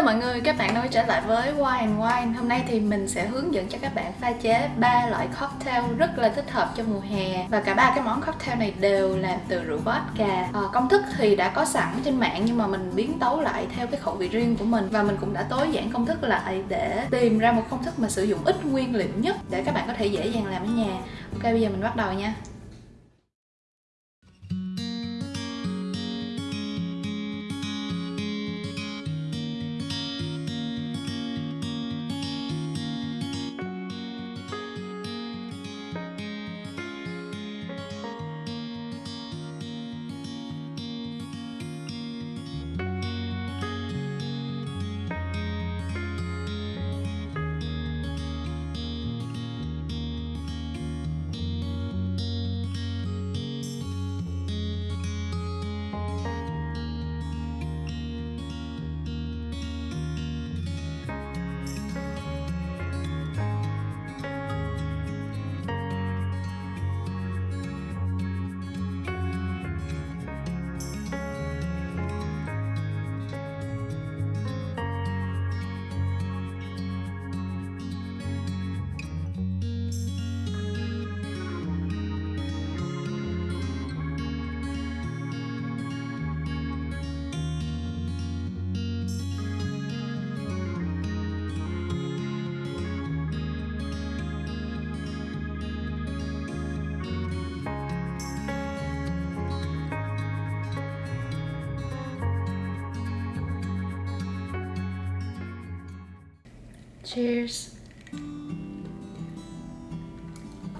Hello mọi người, các bạn đã trở lại với Wine and Wine Hôm nay thì mình sẽ hướng dẫn cho các bạn pha chế ba loại cocktail rất là thích hợp cho mùa hè. Và cả ba cái món cocktail này đều làm từ rượu vodka. À, Công thức thì đã có sẵn trên mạng nhưng mà mình biến tấu lại theo cái khẩu vị riêng của mình. Và mình cũng đã tối giản công thức lại để tìm ra một công thức mà sử dụng ít nguyên liệu nhất Để các bạn có thể dễ dàng làm ở nhà. Ok bây giờ mình bắt đầu nha. Cheers.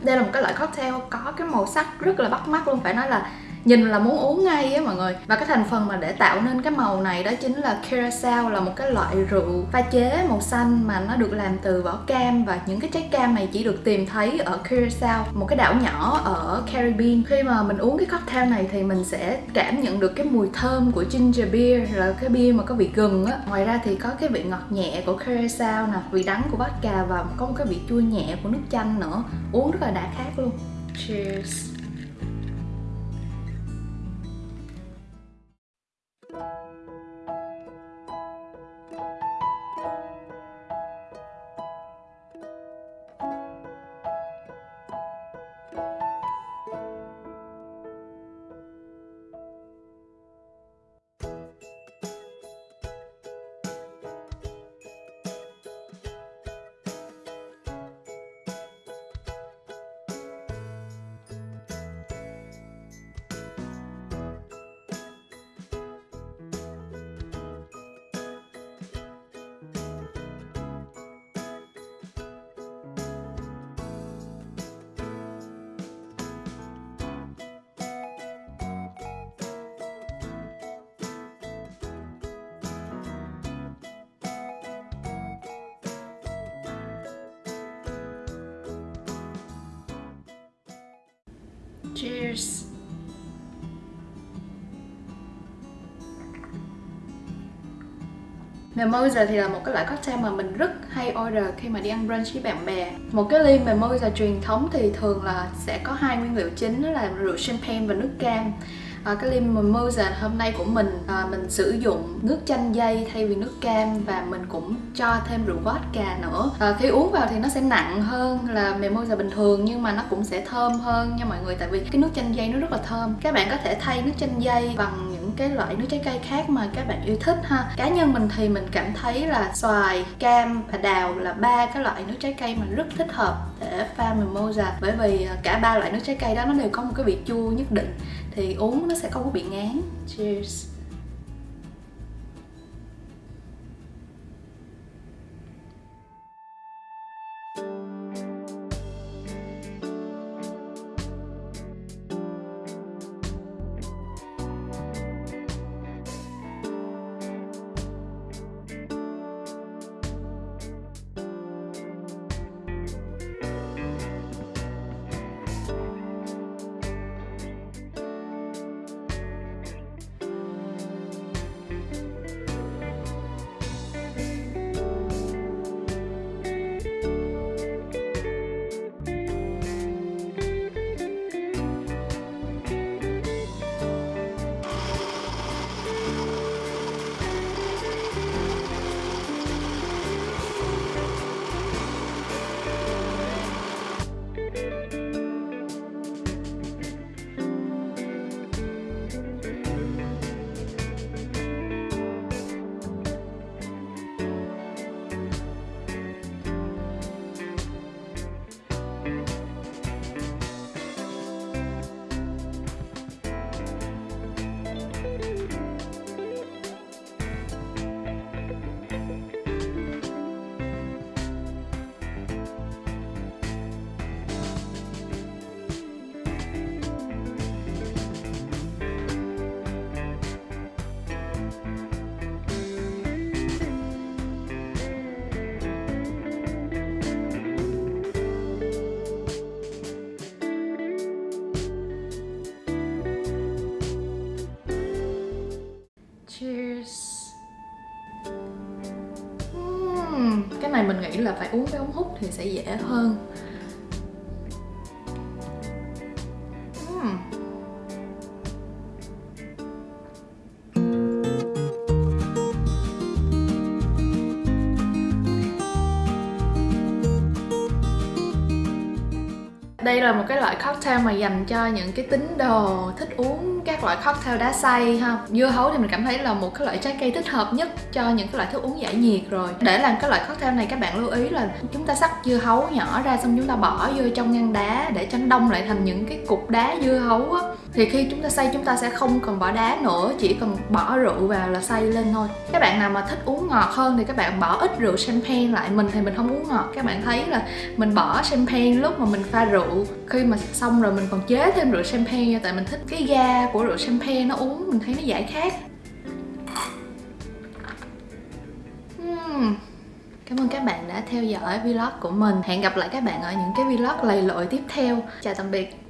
Đây là một cái loại cocktail có cái màu sắc rất là bắt mắt luôn, Phải nói là nhìn là muốn uống ngay á mọi người. Và cái thành phần mà để tạo nên cái màu này đó chính là curacao là một cái loại rượu pha chế màu xanh mà nó được làm từ vỏ cam. Và những cái trái cam này chỉ được tìm thấy ở curacao một cái đảo nhỏ ở Caribbean. Khi mà mình uống cái cocktail này thì mình sẽ cảm nhận được cái mùi thơm của ginger beer, là cái bia mà có vị gừng á. Ngoài ra thì có cái vị ngọt nhẹ của curacao nè, vị đắng của vodka và có một cái vị chua nhẹ của nước chanh nữa. Uống rất là đã khác luôn. Cheers. Cheers. Mimosa thì là một cái loại cocktail mà mình rất hay order khi mà đi ăn brunch với bạn bè. Một cái ly Mimosa truyền thống thì thường là sẽ có hai nguyên liệu chính, đó là rượu champagne và nước cam à, cái ly mimosa hôm nay của mình à, mình sử dụng nước chanh dây thay vì nước cam và mình cũng cho thêm rượu vodka nữa. À, khi uống vào thì nó sẽ nặng hơn là mimosa bình thường nhưng mà nó cũng sẽ thơm hơn nha mọi người tại vì cái nước chanh dây nó rất là thơm. Các bạn có thể thay nước chanh dây bằng những cái loại nước trái cây khác mà các bạn yêu thích ha. Cá nhân mình thì mình cảm thấy là xoài, cam và đào là ba cái loại nước trái cây mà rất thích hợp để pha mimosa. Bởi vì ờ, cả ba loại nước trái cây đó nó đều có một cái vị chua nhất định, thì uống nó sẽ không có bị ngán. Cheers. Cái này mình nghĩ là phải uống với ống hút thì sẽ dễ hơn. Đây là một cái loại cocktail mà dành cho những cái tín đồ thích uống các loại cocktail đá xay ha. Dưa hấu thì mình cảm thấy là một cái loại trái cây thích hợp nhất cho những cái loại thức uống giải nhiệt rồi. Để làm cái loại cocktail này các bạn lưu ý là chúng ta sắc dưa hấu nhỏ ra xong chúng ta bỏ vô trong ngăn đá để cho nó đông lại thành những cái cục đá dưa hấu á. Thì khi chúng ta xay chúng ta sẽ không cần bỏ đá nữa, chỉ cần bỏ rượu vào là xay lên thôi. Các bạn nào mà thích uống ngọt hơn thì các bạn bỏ ít rượu champagne lại. Mình thì mình không uống ngọt, các bạn thấy là mình bỏ champagne lúc mà mình pha rượu khi mà xong rồi mình còn chế thêm rượu champagne tại mình thích cái ga của rượu champagne nó uống, mình thấy nó giải khát. Uhm. Cảm ơn các bạn đã theo dõi vlog của mình. Hẹn gặp lại các bạn ở những cái vlog lầy lội tiếp theo. Chào tạm biệt.